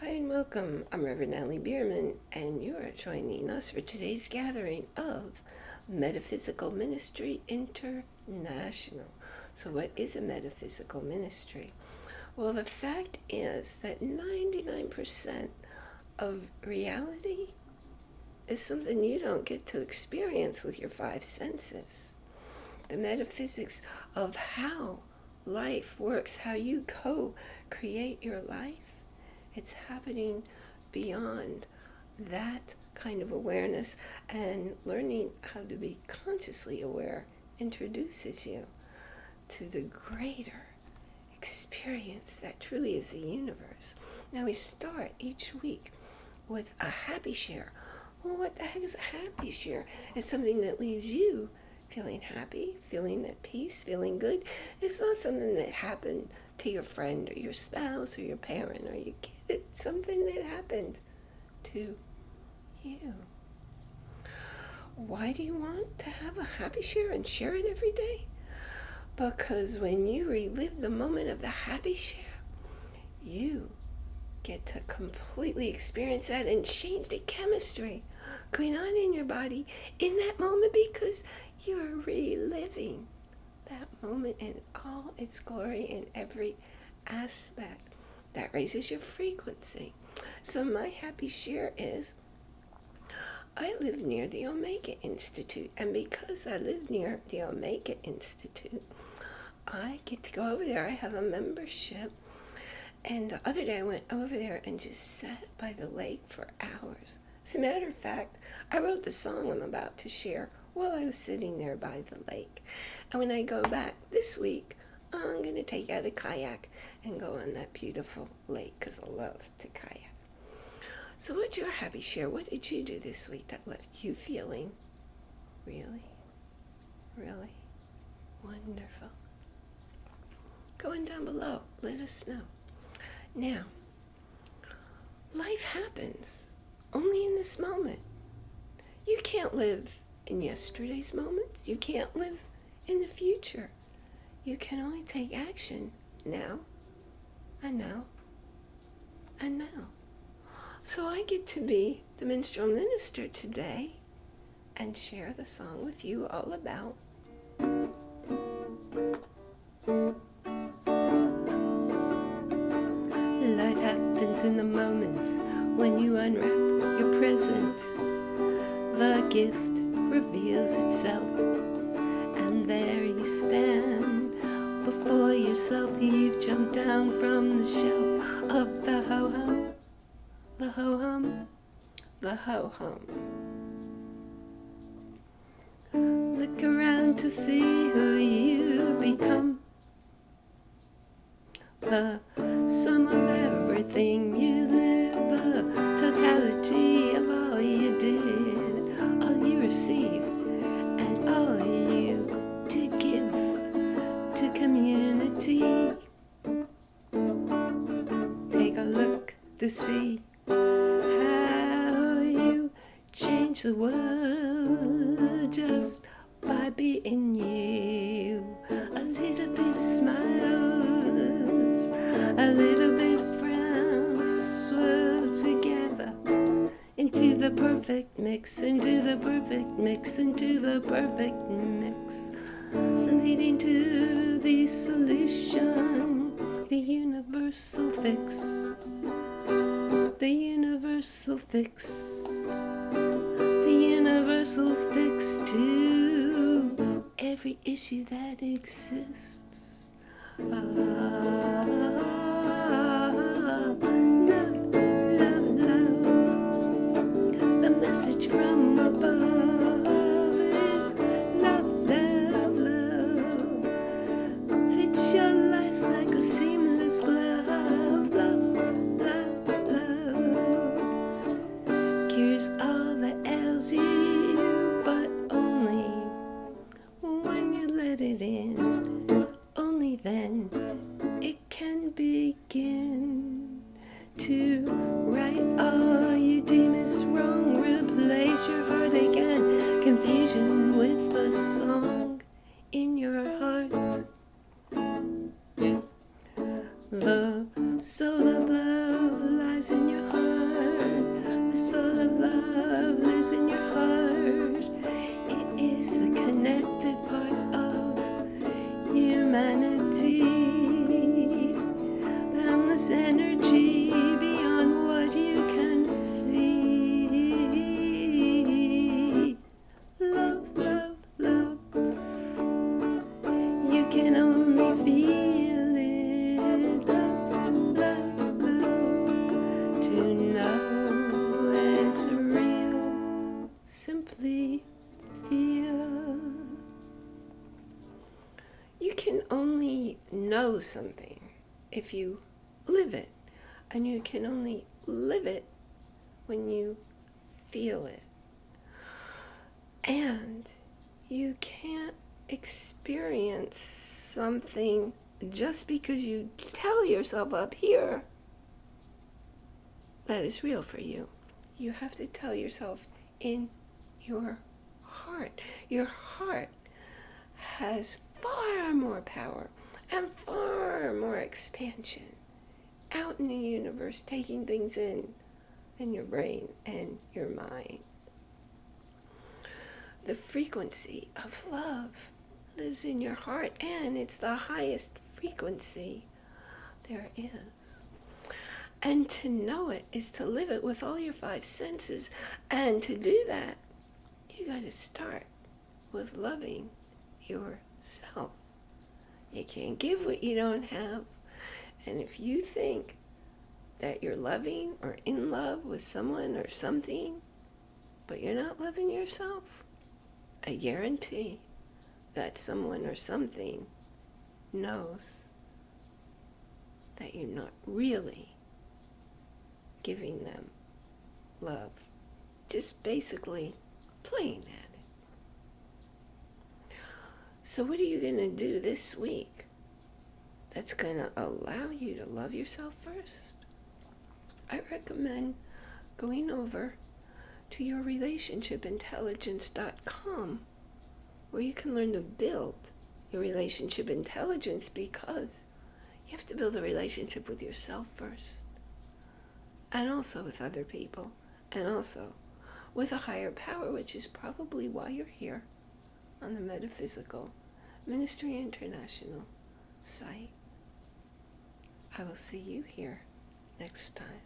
Hi and welcome. I'm Reverend Natalie Bierman, and you are joining us for today's gathering of Metaphysical Ministry International. So, what is a metaphysical ministry? Well, the fact is that 99% of reality is something you don't get to experience with your five senses. The metaphysics of how life works, how you co create your life it's happening beyond that kind of awareness and learning how to be consciously aware introduces you to the greater experience that truly is the universe. Now we start each week with a happy share. Well, what the heck is a happy share? It's something that leaves you feeling happy, feeling at peace, feeling good. It's not something that happened to your friend or your spouse or your parent or your kid. It's something that happened to you. Why do you want to have a happy share and share it every day? Because when you relive the moment of the happy share, you get to completely experience that and change the chemistry going on in your body in that moment because you're reliving that moment in all its glory in every aspect. That raises your frequency. So my happy share is I live near the Omega Institute, and because I live near the Omega Institute, I get to go over there. I have a membership. And the other day I went over there and just sat by the lake for hours. As a matter of fact, I wrote the song I'm about to share while I was sitting there by the lake. And when I go back this week, I'm going to take out a kayak and go on that beautiful lake because I love to kayak. So what's your happy share? What did you do this week that left you feeling really, really wonderful? Going down below, let us know. Now, life happens only in this moment. You can't live in yesterday's moments. You can't live in the future. You can only take action now and now and now. So I get to be the minstrel minister today and share the song with you all about Life happens in the moments when you unwrap your present. The gift reveals itself. And there you stand. Before yourself you've jumped down from the shelf of the ho-hum the ho-hum the ho-hum. Look around to see who you become. The sum of everything to see how you change the world just by being you. A little bit of smiles, a little bit of frowns, swirl together into the perfect mix, into the perfect mix, into the perfect mix, leading to the solution, the universal fix, universal fix, the universal fix to every issue that exists. Only humanity. Know something if you live it. And you can only live it when you feel it. And you can't experience something just because you tell yourself up here that is real for you. You have to tell yourself in your heart. Your heart has far more power and far more expansion out in the universe, taking things in than your brain and your mind. The frequency of love lives in your heart, and it's the highest frequency there is. And to know it is to live it with all your five senses. And to do that, you got to start with loving yourself. You can't give what you don't have. And if you think that you're loving or in love with someone or something, but you're not loving yourself, I guarantee that someone or something knows that you're not really giving them love. Just basically playing at it. So what are you going to do this week that's going to allow you to love yourself first? I recommend going over to your relationshipintelligence.com where you can learn to build your relationship intelligence because you have to build a relationship with yourself first and also with other people, and also with a higher power, which is probably why you're here on the Metaphysical Ministry International site. I will see you here next time.